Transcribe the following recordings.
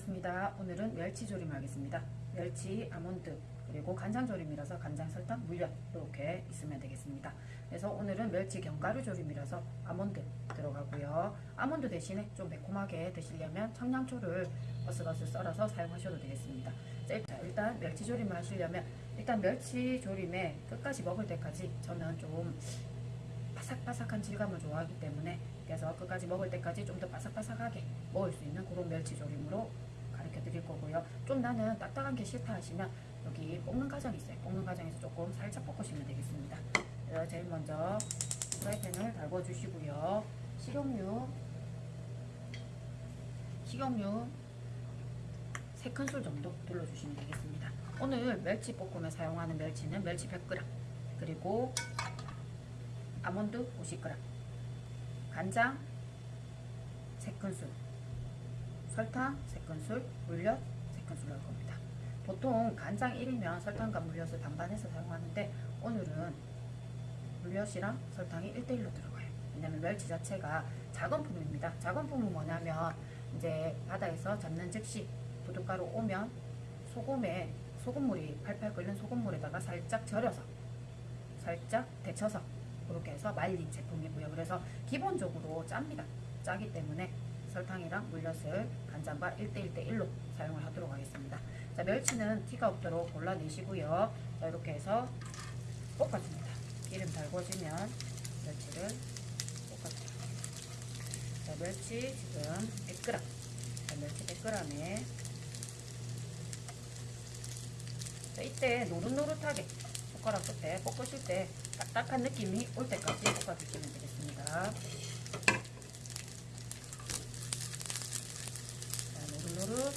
반갑습니다. 오늘은 멸치조림 하겠습니다. 멸치, 아몬드, 그리고 간장조림이라서 간장, 설탕, 물엿 이렇게 있으면 되겠습니다. 그래서 오늘은 멸치 견과류 조림이라서 아몬드 들어가고요. 아몬드 대신에 좀 매콤하게 드시려면 청양초를 어슷어슷 썰어서 사용하셔도 되겠습니다. 자, 일단 멸치조림을 하시려면 일단 멸치조림에 끝까지 먹을 때까지 저는 좀 바삭바삭한 질감을 좋아하기 때문에 그래서 끝까지 먹을 때까지 좀 더 바삭바삭하게 먹을 수 있는 그런 멸치조림으로 드릴 거고요. 좀 나는 딱딱한 게 싫다 하시면 여기 볶는 과정이 있어요. 볶는 과정에서 조금 살짝 볶으시면 되겠습니다. 제일 먼저 프라이팬을 달궈 주시고요. 식용유 식용유 3큰술 정도 둘러주시면 되겠습니다. 오늘 멸치 볶음에 사용하는 멸치는 멸치 100g 그리고 아몬드 50g 간장 3큰술 설탕 3큰술 물엿 3큰술 넣을 겁니다. 보통 간장 1이면 설탕과 물엿을 반반해서 사용하는데 오늘은 물엿이랑 설탕이 1대1로 들어가요. 왜냐면 멸치 자체가 작은 품입니다. 작은 품은 뭐냐면 이제 바다에서 잡는 즉시 부둣가루 오면 소금에 소금물이 팔팔 끓는 소금물에다가 살짝 절여서 살짝 데쳐서 그렇게 해서 말린 제품이고요. 그래서 기본적으로 짭니다. 짜기 때문에 설탕이랑 물엿을 간장과 1대1대1로 사용을 하도록 하겠습니다. 자, 멸치는 티가 없도록 골라내시고요. 자, 이렇게 해서 볶아줍니다. 기름 달궈지면 멸치를 볶아줍니다. 자, 멸치 지금 100g. 자, 멸치 100g에 자, 이때 노릇노릇하게 젓가락 끝에 볶으실 때 딱딱한 느낌이 올 때까지 볶아주시면 되겠습니다. 자, 노릇노릇.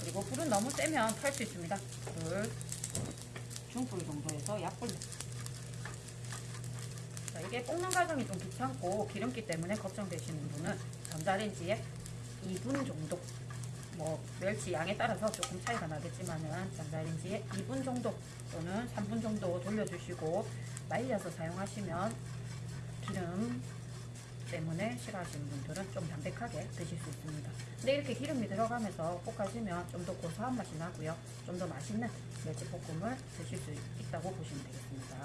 그리고 불은 너무 세면 탈 수 있습니다. 불 중불 정도에서 약불. 자, 이게 볶는 과정이 좀 귀찮고 기름기 때문에 걱정되시는 분은 전자레인지에 2분 정도 뭐 멸치 양에 따라서 조금 차이가 나겠지만은 전자레인지에 2분 정도 또는 3분 정도 돌려주시고 말려서 사용하시면 기름 때문에 싫어하시는 분들은 좀 담백하게 드실 수 있습니다. 근데 이렇게 기름이 들어가면서 볶아지면 좀 더 고소한 맛이 나고요. 좀 더 맛있는 멸치 볶음을 드실 수 있다고 보시면 되겠습니다.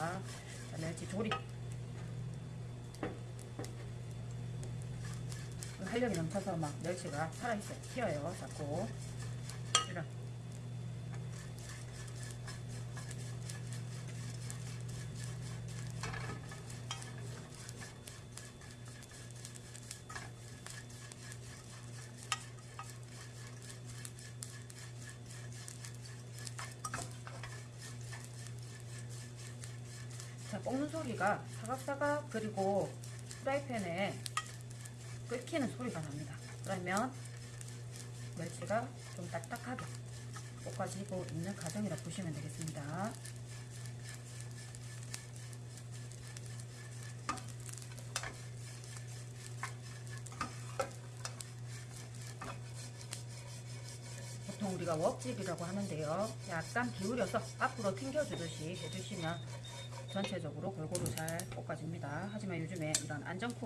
자, 멸치 조림 활력이 넘쳐서 막 멸치가 살아있어요. 튀어요. 자꾸. 볶는 소리가 사각사각 그리고 프라이팬에 끓기는 소리가 납니다. 그러면 멸치가 좀 딱딱하게 볶아지고 있는 과정이라 보시면 되겠습니다. 보통 우리가 웍집이라고 하는데요. 약간 기울여서 앞으로 튕겨주듯이 해주시면 전체적으로 골고루 잘 볶아집니다. 하지만 요즘에 이런 안전쿡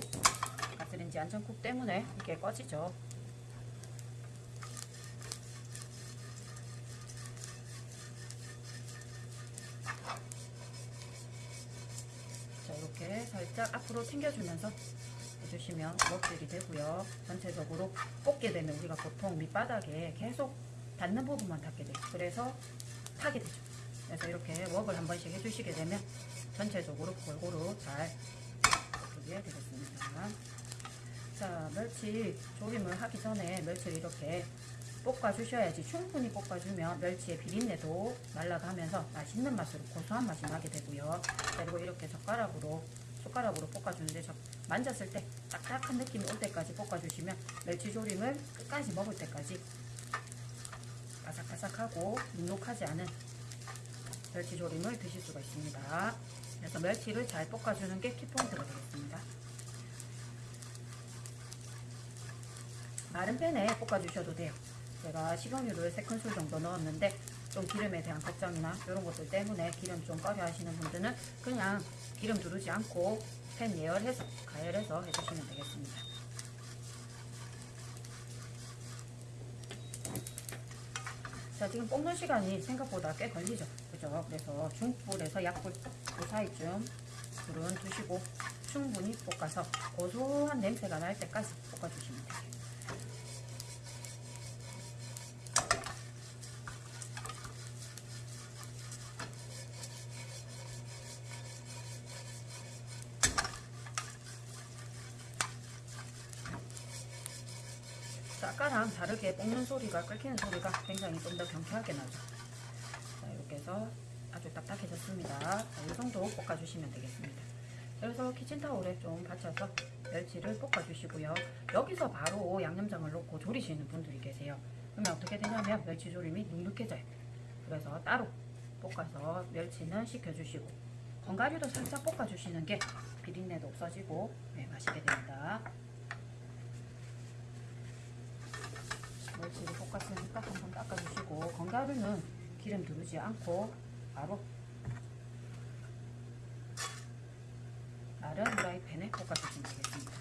가스레인지 안전쿡 때문에 이게 꺼지죠. 자 이렇게 살짝 앞으로 튕겨주면서 해주시면 먹질이 되고요. 전체적으로 볶게 되면 우리가 보통 밑바닥에 계속 닿는 부분만 닿게 돼요. 그래서 타게 되죠. 그래서 이렇게 웍을 한 번씩 해주시게 되면 전체적으로 골고루 잘 볶게 되겠습니다. 자, 멸치 조림을 하기 전에 멸치를 이렇게 볶아주셔야지 충분히 볶아주면 멸치의 비린내도 날아가면서 맛있는 맛으로 고소한 맛이 나게 되고요. 그리고 이렇게 젓가락으로 숟가락으로 볶아주는데 저 만졌을 때 딱딱한 느낌이 올 때까지 볶아주시면 멸치 조림을 끝까지 먹을 때까지 바삭바삭하고 눅눅하지 않은 멸치 조림을 드실 수가 있습니다. 그래서 멸치를 잘 볶아주는 게 키포인트가 되겠습니다. 마른 팬에 볶아주셔도 돼요. 제가 식용유를 3큰술 정도 넣었는데 좀 기름에 대한 걱정이나 이런 것들 때문에 기름 좀 꺼려 하시는 분들은 그냥 기름 두르지 않고 팬 예열해서 가열해서 해주시면 되겠습니다. 자 지금 볶는 시간이 생각보다 꽤 걸리죠. 그죠? 그래서 중불에서 약불 그 사이쯤 불은 두시고 충분히 볶아서 고소한 냄새가 날 때까지 볶아주시면 자, 아까랑 다르게 볶는 소리가 끓이는 소리가 굉장히 좀 더 경쾌하게 나죠. 자, 이렇게 해서 아주 딱딱해졌습니다. 자, 이 정도 볶아주시면 되겠습니다. 그래서 키친타올에 좀 받쳐서 멸치를 볶아주시고요. 여기서 바로 양념장을 넣고 조리시는 분들이 계세요. 그러면 어떻게 되냐면 멸치 조림이 눅눅해져요. 그래서 따로 볶아서 멸치는 식혀주시고 건가류도 살짝 볶아주시는 게 비린내도 없어지고 네, 맛있게 됩니다. 멸치를 볶았으니까 한번 닦아주시고 견과류는 기름 두르지 않고 바로 다른 프라이팬에 볶아주시면 되겠습니다.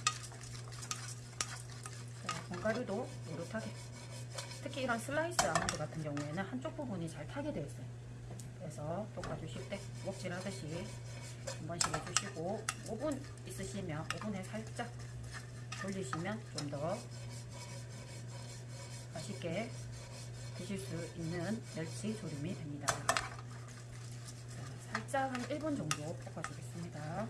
자, 견과류도 노릇하게 특히 이런 슬라이스 아몬드 같은 경우에는 한쪽 부분이 잘 타게 되어 있어요. 그래서 볶아주실 때 목질 하듯이 한 번씩 해주시고 오븐 있으시면 오븐에 살짝 돌리시면 좀더 맛있게 드실 수 있는 멸치 조림이 됩니다. 자, 살짝 한 1분 정도 볶아주겠습니다.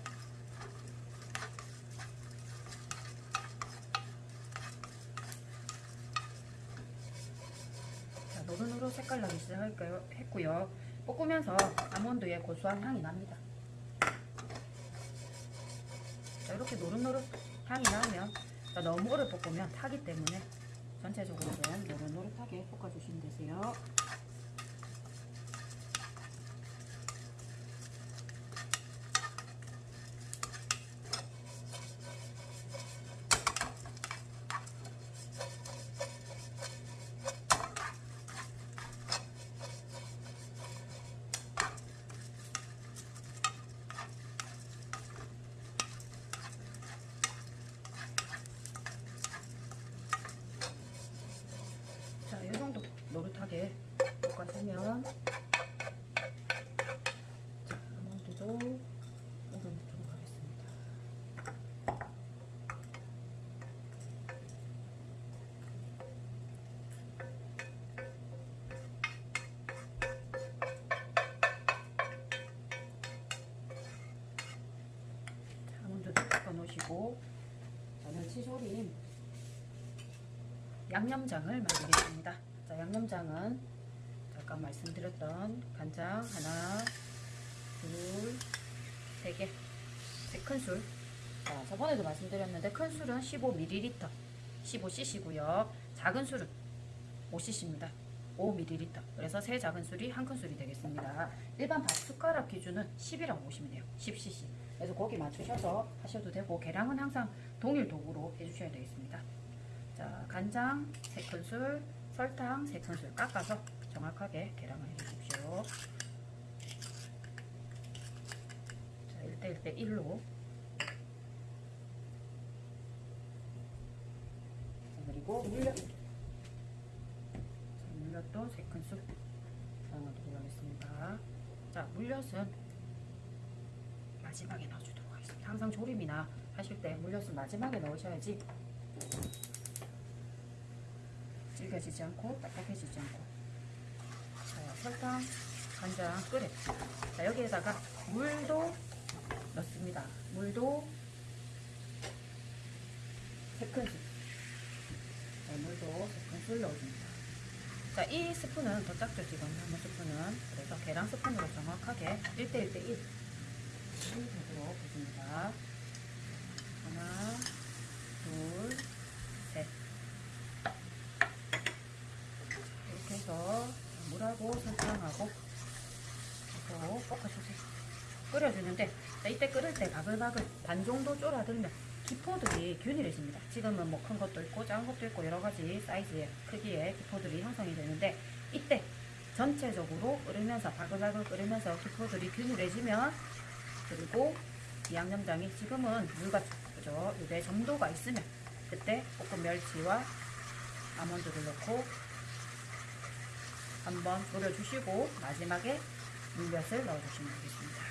자, 노릇노릇 색깔 나기 시작했고요. 볶으면서 아몬드의 고소한 향이 납니다. 자, 이렇게 노릇노릇 향이 나면 자, 너무 오래 볶으면 타기 때문에 전체적으로 좀 노릇노릇하게 볶아주시면 되세요. 자, 이 정도 노릇하게 볶아주면 자, 아몬드도 오른쪽으로 가겠습니다. 자, 아몬드도 놓으시고 자, 멸치조림 양념장을 만들겠습니다. 자, 양념장은 잠깐 말씀드렸던 간장 하나, 둘, 세 개, 세 큰술. 자, 저번에도 말씀드렸는데 큰 술은 15ml, 15cc고요. 작은 술은 5cc입니다. 5ml. 그래서 세 작은 술이 한 큰술이 되겠습니다. 일반 밥 숟가락 기준은 10이라고 보시면 돼요. 10cc. 그래서 거기 맞추셔서 하셔도 되고 계량은 항상 동일 도구로 해주셔야 되겠습니다. 자, 간장 3큰술, 설탕 3큰술 깎아서 정확하게 계량을 해주십시오. 자, 1대 1대 1로 그리고 물엿 자, 물엿도 3큰술 넣어도록 하겠습니다. 자, 물엿은 마지막에 넣어주도록 하겠습니다. 항상 조림이나 하실 때 물엿은 마지막에 넣으셔야지 질겨지지 않고 딱딱해지지 않고. 자, 설탕, 간장 끓여. 자, 여기에다가 물도 넣습니다. 물도 3큰술. 자, 물도 3큰술 넣어줍니다. 자, 이 스푼은 더 작죠 지금? 한번 스푼은. 그래서 계량 스푼으로 정확하게 1대1대1 되도록 해줍니다 하나 둘 셋 이렇게 해서 물하고 설탕하고 또 볶아주세요. 끓여주는데 자, 이때 끓을 때 바글바글 반 정도 쫄아들면 기포들이 균일해집니다. 지금은 뭐 큰 것도 있고 작은 것도 있고 여러 가지 사이즈의 크기의 기포들이 형성이 되는데 이때 전체적으로 끓으면서 바글바글 끓으면서 기포들이 균일해지면 그리고 이 양념장이 지금은 물같죠. 그죠? 이게 점도가 있으면 그때 볶은 멸치와 아몬드를 넣고 한번 졸여주시고 마지막에 물엿을 넣어주시면 되겠습니다.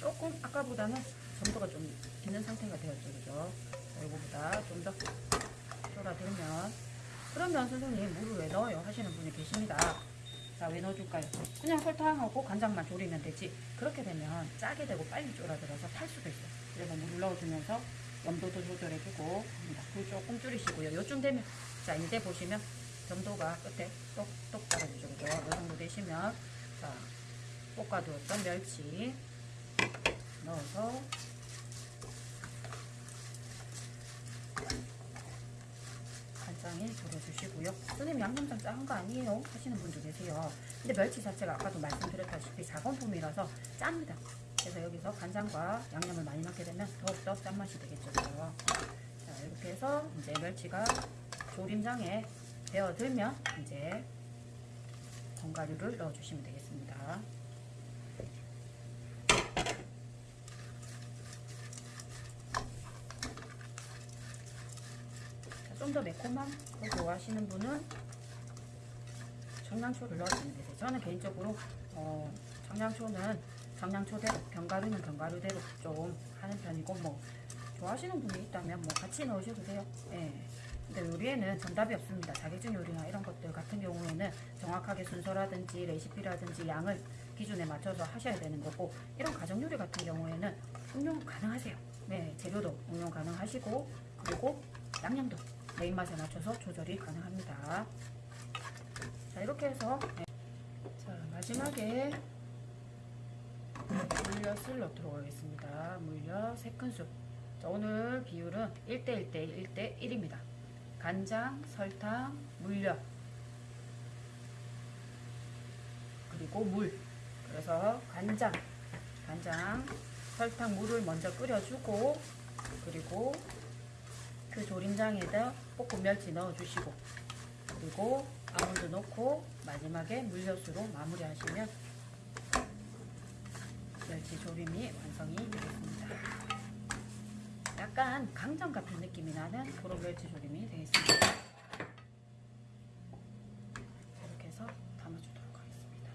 조금 아까보다는 점도가 좀 있는 상태가 되었죠, 그죠? 자, 이거보다 좀 더 졸아들면 그러면 선생님 물을 왜 넣어요? 하시는 분이 계십니다. 자, 왜 넣어줄까요? 그냥 설탕하고 간장만 졸이면 되지. 그렇게 되면 짜게 되고 빨리 졸아들어서 탈 수도 있어요. 그래서 물을 넣어주면서 염도도 조절해주고 합니다. 불 조금 줄이시고요. 요쯤 되면 자 이제 보시면 점도가 끝에 똑똑 떨어지죠. 그죠? 이 정도 되시면 자 볶아두었던 멸치 넣어서 간장에 졸여주시고요. 선생님 양념장 짠 거 아니에요? 하시는 분도 계세요. 근데 멸치 자체가 아까도 말씀드렸다시피 작은품이라서 짭니다. 그래서 여기서 간장과 양념을 많이 넣게 되면 더욱더 짠맛이 되겠죠. 자 이렇게 해서 이제 멸치가 조림장에 배어들면 이제 견과류를 넣어주시면 되겠습니다. 좀 더 매콤한 걸 좋아하시는 분은 청양초를 넣어주면 되세요. 저는 개인적으로 어, 청양초는 청양초대로, 견과류는 견과류대로 좀 하는 편이고 뭐 좋아하시는 분이 있다면 뭐 같이 넣으셔도 돼요. 예. 근데 요리에는 정답이 없습니다. 자격증 요리나 이런 것들 같은 경우에는 정확하게 순서라든지 레시피라든지 양을 기준에 맞춰서 하셔야 되는 거고 이런 가정 요리 같은 경우에는 응용 가능하세요. 네, 재료도 응용 가능하시고 그리고 양념도 내 입맛에 맞춰서 조절이 가능합니다. 자 이렇게 해서 네. 자 마지막에 물엿을 넣도록 하겠습니다. 물엿 3큰술 자, 오늘 비율은 1대1대 1대 1입니다. 간장, 설탕, 물엿 그리고 물 그래서 간장, 간장, 설탕, 물을 먼저 끓여주고 그리고 그 조림장에다 볶은 멸치 넣어주시고 그리고 아몬드 넣고 마지막에 물엿으로 마무리하시면 멸치 조림이 완성이 되겠습니다. 약간 강정 같은 느낌이 나는 그런 멸치 조림이 되겠습니다. 이렇게 해서 담아주도록 하겠습니다.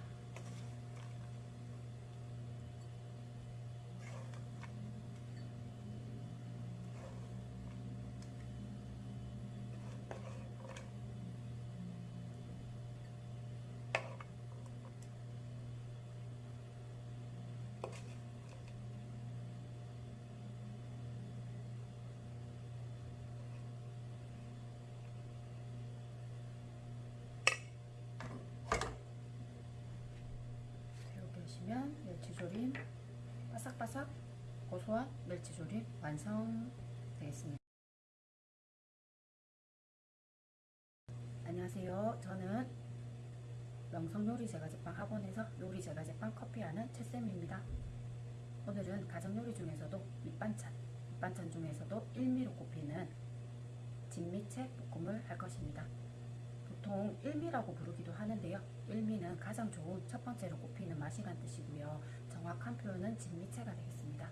하시면 멸치조림 바삭바삭 고소한 멸치조림 완성 되겠습니다. 안녕하세요. 저는 명성요리제과제빵 학원에서 요리제과제빵 커피하는 채쌤입니다. 오늘은 가정요리 중에서도 밑반찬, 밑반찬 중에서도 일미로 꼽히는 진미채 볶음을 할 것입니다. 보통 일미라고 부르기도 하는데요. 일미는 가장 좋은 첫 번째로 꼽히는 맛이란 뜻이고요. 정확한 표현은 진미채가 되겠습니다.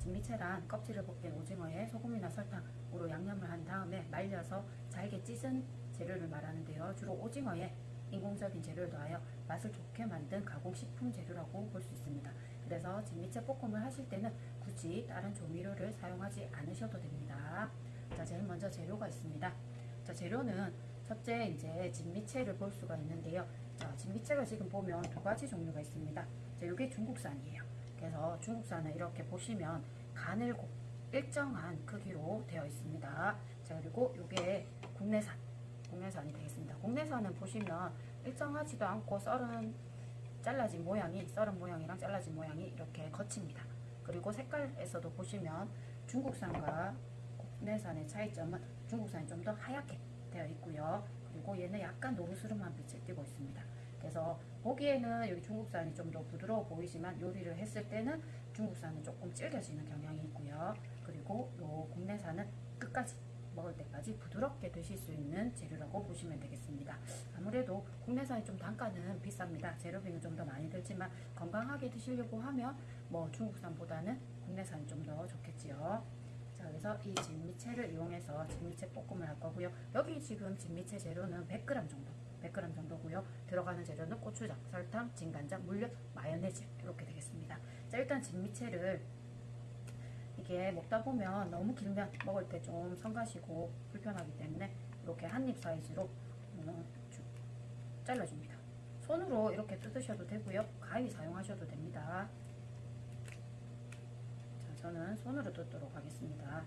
진미채란 껍질을 벗긴 오징어에 소금이나 설탕으로 양념을 한 다음에 말려서 잘게 찢은 재료를 말하는데요. 주로 오징어에 인공적인 재료를 더하여 맛을 좋게 만든 가공식품 재료라고 볼 수 있습니다. 그래서 진미채 볶음을 하실 때는 굳이 다른 조미료를 사용하지 않으셔도 됩니다. 자, 제일 먼저 재료가 있습니다. 자, 재료는 첫째 이제 진미채를 볼 수가 있는데요. 자, 진미채가 지금 보면 두 가지 종류가 있습니다. 자, 이게 중국산이에요. 그래서 중국산은 이렇게 보시면 가늘고 일정한 크기로 되어 있습니다. 자, 그리고 이게 국내산, 국내산이 되겠습니다. 국내산은 보시면 일정하지도 않고 썰은 잘라진 모양이 썰은 모양이랑 잘라진 모양이 이렇게 거칩니다. 그리고 색깔에서도 보시면 중국산과 국내산의 차이점은 중국산이 좀 더 하얗게 되어 있고요. 그리고 얘는 약간 노르스름한 빛을 띠고 있습니다. 그래서 보기에는 여기 중국산이 좀 더 부드러워 보이지만 요리를 했을 때는 중국산은 조금 질겨지는 경향이 있고요. 그리고 요 국내산은 끝까지 먹을 때까지 부드럽게 드실 수 있는 재료라고 보시면 되겠습니다. 아무래도 국내산이 좀 단가는 비쌉니다. 재료비는 좀 더 많이 들지만 건강하게 드시려고 하면 뭐 중국산보다는 국내산이 좀 더 좋겠지요. 자, 그래서 이 진미채를 이용해서 진미채 볶음을 할 거고요. 여기 지금 진미채 재료는 100g 정도, 100g 정도고요. 들어가는 재료는 고추장, 설탕, 진간장, 물엿, 마요네즈 이렇게 되겠습니다. 자, 일단 진미채를 이게 먹다 보면 너무 길면 먹을 때 좀 성가시고 불편하기 때문에 이렇게 한 입 사이즈로 어, 쭉 잘라줍니다. 손으로 이렇게 뜯으셔도 되고요. 가위 사용하셔도 됩니다. 자, 저는 손으로 뜯도록 하겠습니다.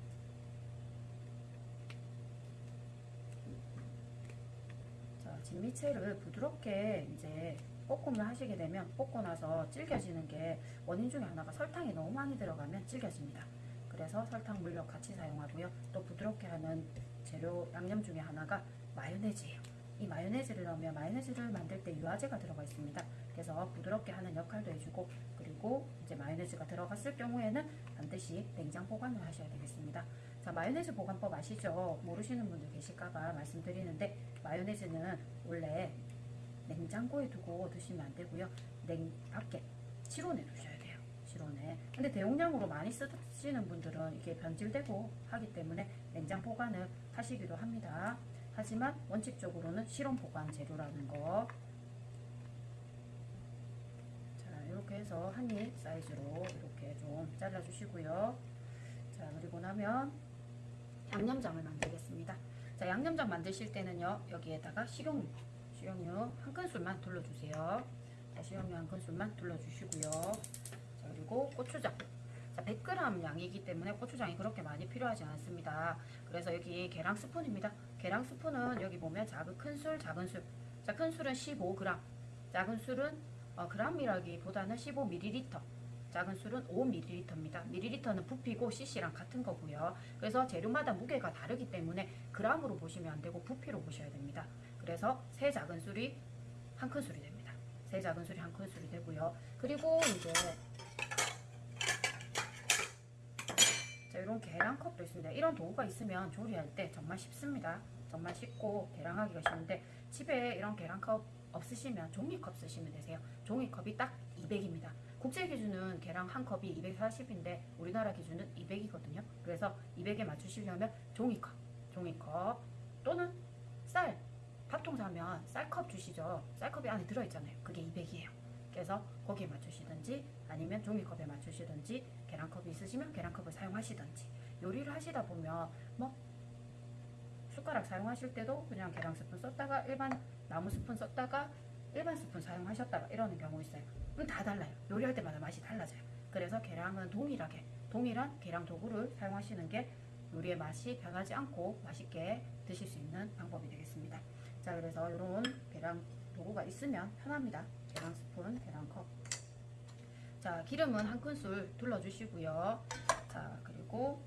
자, 진미채를 부드럽게 이제 볶음을 하시게 되면 볶고 나서 질겨지는 게 원인 중에 하나가 설탕이 너무 많이 들어가면 질겨집니다. 그래서 설탕, 물엿 같이 사용하고요. 또 부드럽게 하는 재료 양념 중에 하나가 마요네즈예요. 이 마요네즈를 넣으면 마요네즈를 만들 때 유화제가 들어가 있습니다. 그래서 부드럽게 하는 역할도 해주고 그리고 이제 마요네즈가 들어갔을 경우에는 반드시 냉장 보관을 하셔야 되겠습니다. 자 마요네즈 보관법 아시죠? 모르시는 분들 계실까봐 말씀드리는데 마요네즈는 원래 냉장고에 두고 드시면 안 되고요. 냉 밖에 실온에 두셔야 돼요. 실온에. 근데 대용량으로 많이 쓰시는 분들은 이게 변질되고 하기 때문에 냉장 보관을 하시기도 합니다. 하지만 원칙적으로는 실온 보관 재료라는 거. 자, 이렇게 해서 한입 사이즈로 이렇게 좀 잘라주시고요. 자, 그리고 나면 양념장을 만들겠습니다. 자, 양념장 만드실 때는요, 여기에다가 식용유, 식용유 한 큰술만 둘러주세요. 자, 식용유 한 큰술만 둘러주시고요. 자, 그리고 고추장. 자, 100g 양이기 때문에 고추장이 그렇게 많이 필요하지 않습니다. 그래서 여기 계량 스푼입니다. 계량 스푼은 여기 보면 작은 큰 술, 작은 술. 자, 큰 술은 15g, 작은 술은 어, 그람이라기보다는 15ml. 작은 술은 5ml입니다. ml는 부피고 cc랑 같은 거고요. 그래서 재료마다 무게가 다르기 때문에 g으로 보시면 안 되고 부피로 보셔야 됩니다. 그래서 세 작은 술이 한 큰 술이 됩니다. 세 작은 술이 한 큰 술이 되고요. 그리고 이제 자, 이런 계량컵도 있습니다. 이런 도구가 있으면 조리할 때 정말 쉽습니다. 정말 쉽고 계량하기가 쉬운데 집에 이런 계량컵 없으시면 종이컵 쓰시면 되세요. 종이컵이 딱 200입니다. 국제 기준은 계량 한 컵이 240인데 우리나라 기준은 200이거든요. 그래서 200에 맞추시려면 종이컵, 종이컵 또는 쌀, 밥통 사면 쌀컵 주시죠. 쌀컵이 안에 들어있잖아요. 그게 200이에요. 그래서 거기에 맞추시든지 아니면 종이컵에 맞추시든지 계량컵이 있으시면 계량컵을 사용하시든지 요리를 하시다 보면 뭐 숟가락 사용하실 때도 그냥 계량 스푼 썼다가 일반 나무 스푼 썼다가 일반 스푼 사용하셨다가 이러는 경우 있어요. 그럼 다 달라요. 요리할 때마다 맛이 달라져요. 그래서 계량은 동일하게 동일한 계량 도구를 사용하시는 게 요리의 맛이 변하지 않고 맛있게 드실 수 있는 방법이 되겠습니다. 자, 그래서 이런 계량 도구가 있으면 편합니다. 계량 스푼, 계량 컵. 자, 기름은 한 큰술 둘러주시고요. 자, 그리고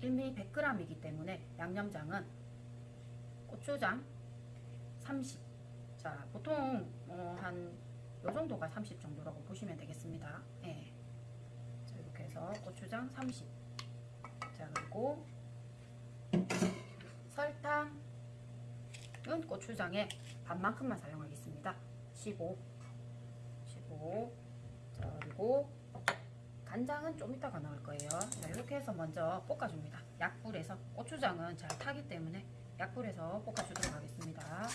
1ml 100g이기 때문에 양념장은 고추장 30. 자, 보통 어, 한요 정도가 30 정도라고 보시면 되겠습니다. 예. 자, 이렇게 해서 고추장 30. 자, 그리고 설탕은 고추장의 반만큼만 사용하겠습니다. 15. 15. 자, 그리고 간장은 좀 이따가 넣을 거예요. 자, 이렇게 해서 먼저 볶아줍니다. 약불에서 고추장은 잘 타기 때문에 약불에서 볶아주도록 하겠습니다.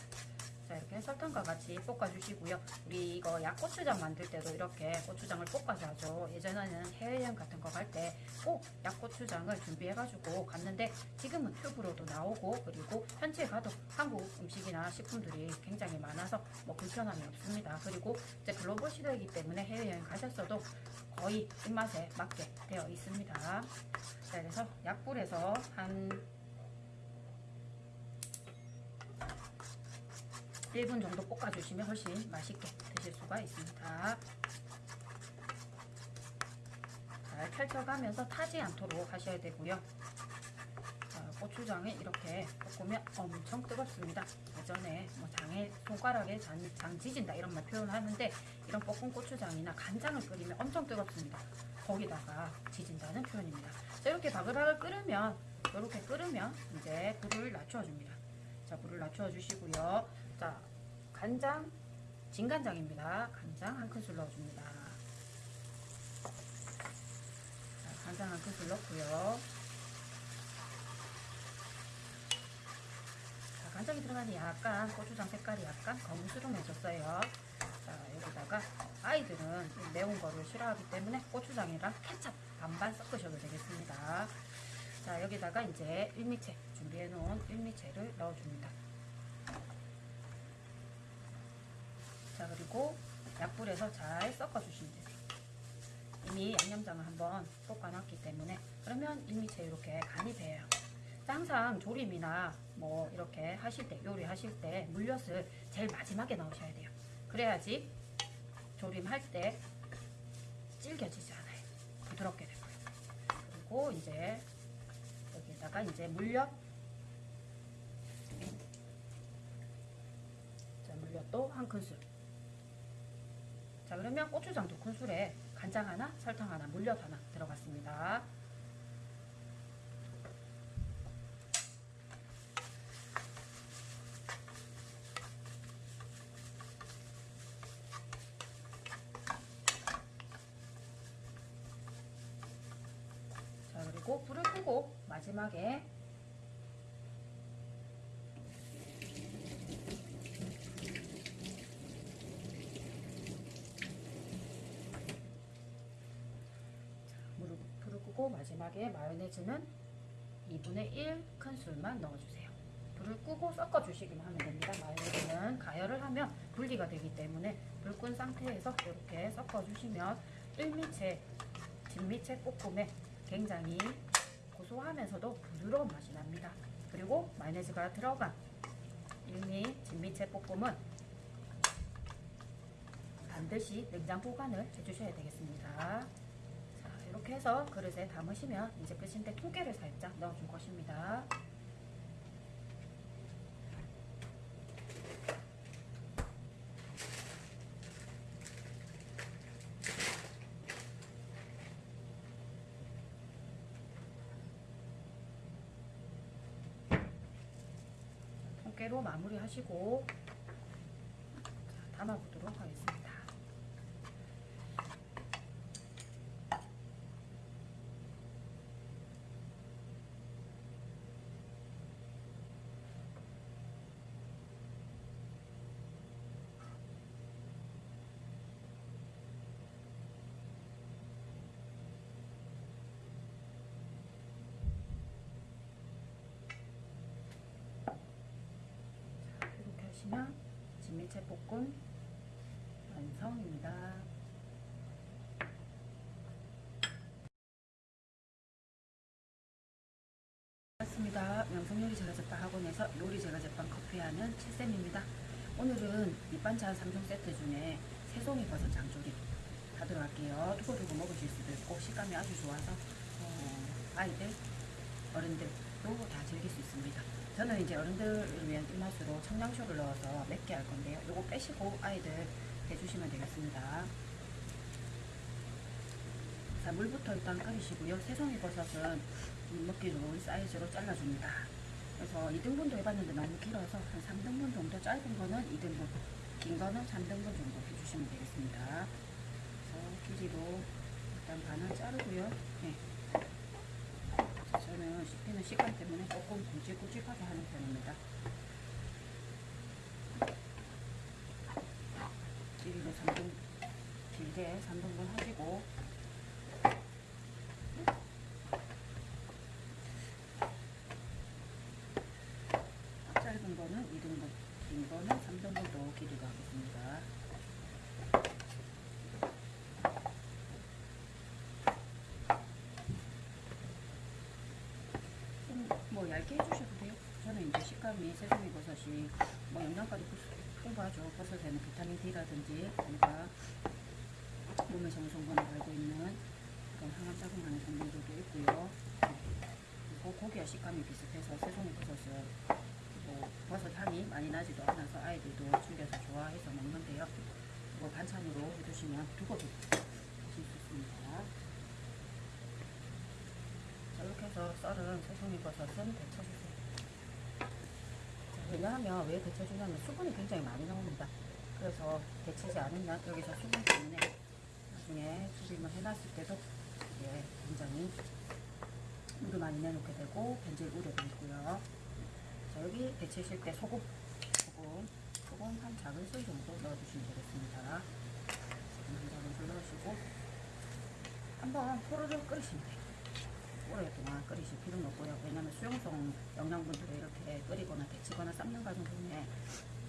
자, 이렇게 설탕과 같이 볶아주시고요. 우리 이거 약고추장 만들 때도 이렇게 고추장을 볶아서 하죠. 예전에는 해외여행 같은 거 갈 때 꼭 약고추장을 준비해가지고 갔는데 지금은 튜브로도 나오고 그리고 현지에 가도 한국 음식이나 식품들이 굉장히 많아서 뭐 불편함이 없습니다. 그리고 이제 글로벌 시대이기 때문에 해외여행 가셨어도 거의 입맛에 맞게 되어 있습니다. 자, 그래서 약불에서 한 1분 정도 볶아주시면 훨씬 맛있게 드실 수가 있습니다. 잘 펼쳐가면서 타지 않도록 하셔야 되고요. 자, 고추장에 이렇게 볶으면 엄청 뜨겁습니다. 예전에 뭐 장에 손가락에 장, 장 지진다 이런 말 표현하는데 이런 볶은 고추장이나 간장을 끓이면 엄청 뜨겁습니다. 거기다가 지진다는 표현입니다. 자, 이렇게 바글바글 끓으면 이렇게 끓으면 이제 불을 낮춰줍니다. 자, 불을 낮춰주시고요. 자, 간장, 진간장입니다. 간장 한 큰술 넣어줍니다. 자, 간장 한 큰술 넣고요. 자, 간장이 들어가니 약간 고추장 색깔이 약간 검은스름해졌어요. 자, 여기다가 아이들은 이 매운 거를 싫어하기 때문에 고추장이랑 케찹 반반 섞으셔도 되겠습니다. 자, 여기다가 이제 일미채 준비해 놓은 일미채를 넣어줍니다. 자, 그리고 약불에서 잘 섞어주시면 되세요. 이미 양념장을 한번 볶아놨기 때문에 그러면 일미채 이렇게 간이 배요. 항상 조림이나 뭐 이렇게 하실 때 요리하실 때 물엿을 제일 마지막에 넣으셔야 돼요. 그래야지 조림할 때 질겨지지 않아요. 부드럽게 되고요. 그리고 이제 여기다가 이제 물엿 자 물엿도 한 큰술 자 그러면 고추장 두 큰술에 간장 하나 설탕 하나 물엿 하나 들어갔습니다. 자 그리고 불을 끄고 마지막에 자, 물을, 불을 끄고 마지막에 마요네즈는 2분의 1 큰술만 넣어주세요. 불을 끄고 섞어주시기만 하면 됩니다. 마요네즈는 가열을 하면 분리가 되기 때문에 불 끈 상태에서 이렇게 섞어주시면 일미채, 진미채 볶음에 굉장히 고소하면서도 부드러운 맛이 납니다. 그리고 마요네즈가 들어간 일미 진미채 볶음은 반드시 냉장 보관을 해주셔야 되겠습니다. 자, 이렇게 해서 그릇에 담으시면 이제 끝인데 통깨를 살짝 넣어줄 것입니다. 통깨로 마무리하시고 자, 담아보도록 하겠습니다. 하시면 진미채 볶음 완성입니다. 반갑습니다. 명성요리 제과제빵 학원에서 요리 제과제빵 커피하는 칠쌤입니다. 오늘은 밑반찬 3종 세트 중에 새송이 버섯 장조림 하도록 할게요. 두고두고 먹으실 수도 있고 식감이 아주 좋아서 어, 아이들, 어른들도 다 즐길 수 있습니다. 저는 이제 어른들을 위한 입맛으로 청양쇼를 넣어서 맵게 할 건데요. 요거 빼시고 아이들 해주시면 되겠습니다. 자, 물부터 일단 끓이시고요. 새송이 버섯은 먹기 좋은 사이즈로 잘라줍니다. 그래서 2등분도 해봤는데 너무 길어서 한 3등분 정도 짧은 거는 2등분, 긴 거는 3등분 정도 해주시면 되겠습니다. 그래서 길이로 일단 반을 자르고요. 네. 저는 씹히는 시간 때문에 조금 굵직굵직하게 하는 편입니다. 길이로 3등, 길게 3등분 하시고 짧은 거는 2등분, 긴 거는 3등분도 길이로 하겠습니다. 좀 뭐 얇게 해주셔도 돼요. 저는 이제 식감이 새송이 버섯이 뭐 영양가도 풍부하죠. 버섯에는 비타민 D라든지 뭔가 몸에 정성분을 알고 있는 그런 항암 작용하는 성분들도 있고요. 그리고 고기와 식감이 비슷해서 새송이 버섯은 뭐 버섯 향이 많이 나지도 않아서 아이들도 즐겨서 좋아해서 먹는데요. 뭐 반찬으로 해두시면 두고도 드실 수 있습니다. 자, 이렇게 해서 썰은 새송이 버섯은 데쳐주세요. 자, 왜냐하면 왜 데쳐주냐면 수분이 굉장히 많이 나옵니다. 그래서 데치지 않으면 여기서 수분 때문에 나중에 조림을 해놨을 때도 이게 굉장히 물을 많이 내놓게 되고 변질 우려도 있고요. 자, 여기 데치실 때 소금, 소금, 소금 한 작은 술 정도 넣어주시면 되겠습니다. 한 작은 술 넣으시고 한번 포로를 끓이시면 돼요. 오랫동안 끓이실 필요는 없고요. 왜냐하면 수용성 영양분들을 이렇게 끓이거나 데치거나 삶는 과정 중에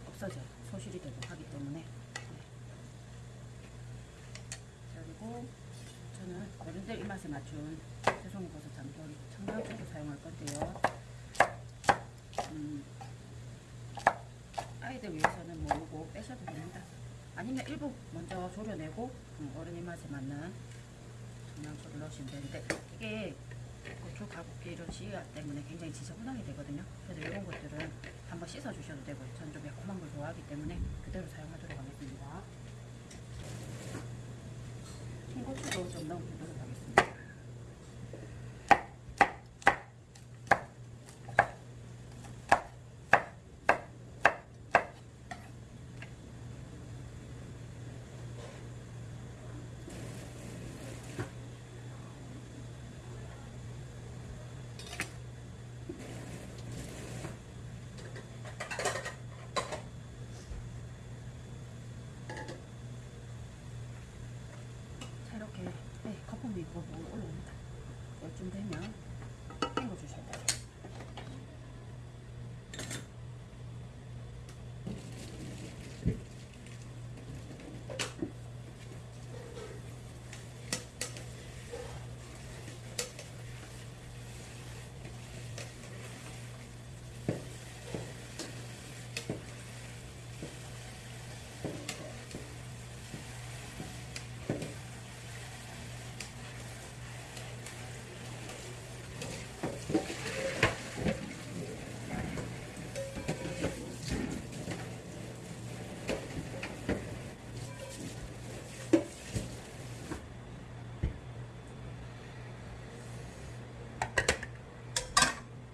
없어져요. 소실이 되고 하기 때문에. 네. 자, 그리고 저는 어른들 입맛에 맞춘 새송이 버섯 장조림 청양고추 사용할 건데요. 음, 아이들 위해서는 모르고 빼셔도 됩니다. 아니면 일부 먼저 졸여내고 음, 어른 입맛에 맞는 청양고추를 넣으시면 되는데 이게 고추 가곡기 이런 씨앗 때문에 굉장히 지저분하게 되거든요. 그래서 이런 것들은 한번 씻어 주셔도 되고 전좀 매콤한 걸 좋아하기 때문에 그대로 사용하도록 하겠습니다. 홍고추도 좀 넣어보도록 하겠습니다. 자 이렇게 네, 거품이 있고 뭐 올라옵니다. 이쯤 되면 헹궈주셔야 돼요.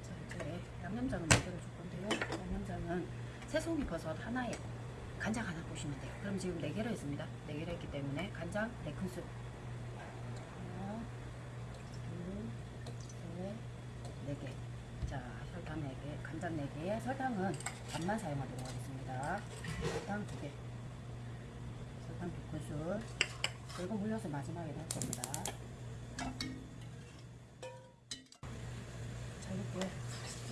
자 이제 양념장을 만들어 줄 건데요. 양념장은 새송이 버섯 하나에 간장 하나 보시면 돼요. 그럼 지금 4개를 했습니다. 4개를 했기 때문에 간장 4큰술 하나, 둘, 셋, 4개 자 설탕 4개, 간장 4개에 설탕은 반만 사용하도록 하겠습니다. 설탕 2개 설탕 2큰술 그리고 물엿을 마지막에 넣을 겁니다. 자 이렇게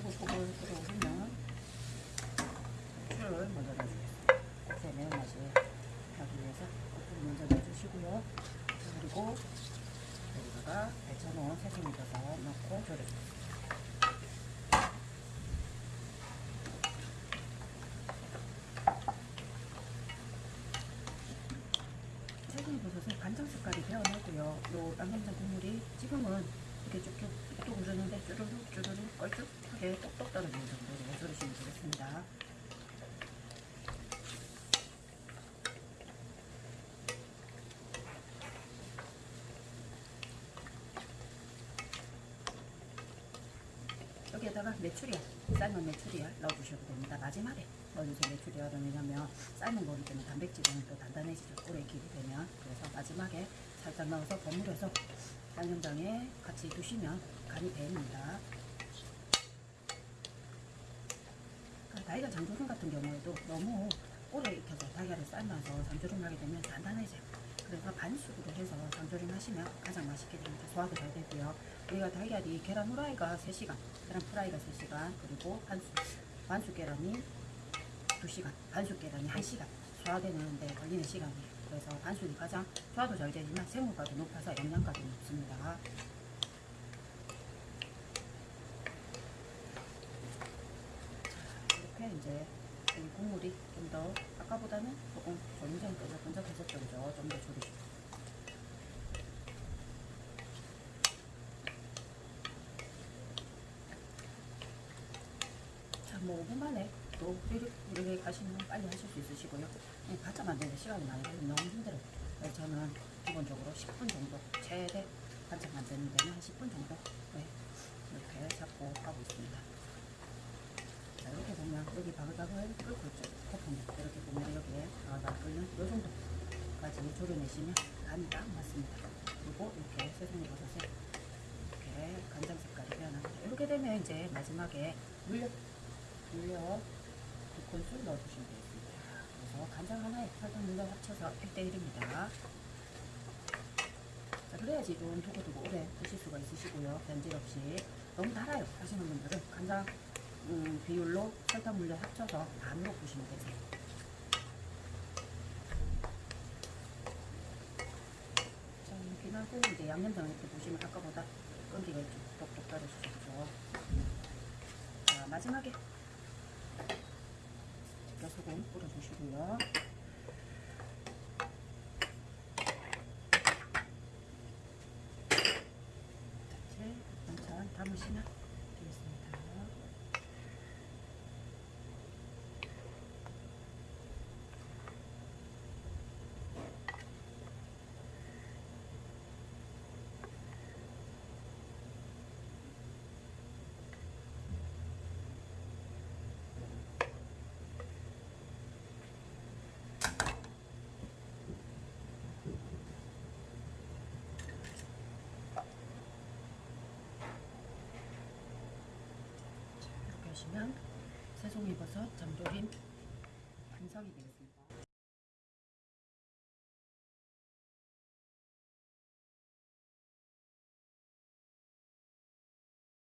꼬불꼬불 끓여오면 고추를 먼저 넣어주겠습니다. 고추의 매운맛이 나기 위해서 고추를 먼저 넣어주시고요. 자, 그리고 여기다가 데쳐놓은 새송이 버섯 넣고 졸여주겠습니다. 새송이 버섯은 간장 색깔이 되어나고요. 요 양념장 국물이 지금은 이렇게 쭉쭉 뚝뚝 흐르는데 쭈르륵 쭈르륵 걸쭉하게 똑똑 떨어지는 정도로 졸이시면 되겠습니다. 여기에다가 메추리알, 삶은 메추리알 넣어주셔도 됩니다. 마지막에 넣어주세요. 메추리알은 왜냐면 삶은 거기 때문에 단백질은 또 단단해지죠. 오래 익히게 되면. 그래서 마지막에 살짝 넣어서 버무려서 양념장에 같이 두시면 간이 배입니다. 달걀 장조림 같은 경우에도 너무 오래 익혀서 달걀을 삶아서 장조림 하게 되면 단단해져요. 그래서 반숙으로 해서 장조림 하시면 가장 맛있게 됩니다. 소화도 잘 되고요. 우리가 달걀이 계란 후라이가 3시간, 계란 프라이가 3시간, 그리고 반숙, 반숙 계란이 2시간, 반숙 계란이 1시간 소화되는데 걸리는 시간이에요. 그래서 반숙이 가장 소화도 잘 되지만 생물가도 높아서 영양가도 높습니다. 이렇게 이제 이 국물이 좀 더 아까보다는 조금 점점 끈적끈적해졌죠. 좀더 줄이시고. 뭐 5분 만에 또 우리 가시면 빨리 하실 수 있으시고요. 예, 바짝 만드는데 시간이 많이 걸리면 너무 힘들어요. 저는 기본적으로 10분 정도 최대 반짝 만드는 데는 한 10분 정도 네, 이렇게 잡고 하고 있습니다. 자, 이렇게 보면 여기 바글바글 끓고 있죠. 거품이 이렇게 보면 여기에 바글바글 끓는 요 정도까지 졸여내시면 간이 딱 맞습니다. 그리고 이렇게 새송이 버섯에 이렇게 간장 색깔이 변합니다. 이렇게 되면 이제 마지막에 물엿, 물엿 두 큰술 넣어주시면 되겠습니다. 그래서 간장 하나에 설탕 물엿 합쳐서 1대1입니다. 자, 그래야지 좀 두고두고 오래 드실 수가 있으시고요. 변질 없이. 너무 달아요 하시는 분들은 간장 음, 비율로 설탕 물엿 합쳐서 반으로 부시면 되세요. 자, 비나고 이제 양념장 이렇게 보시면 아까보다 끈기가 좀 똑똑 떨어지셨죠. 자, 마지막에 소금 뿌려주시고요. 이제 반찬 담으시면 되겠습니다. 하시면 새송이버섯 장조림 완성이 되겠습니다.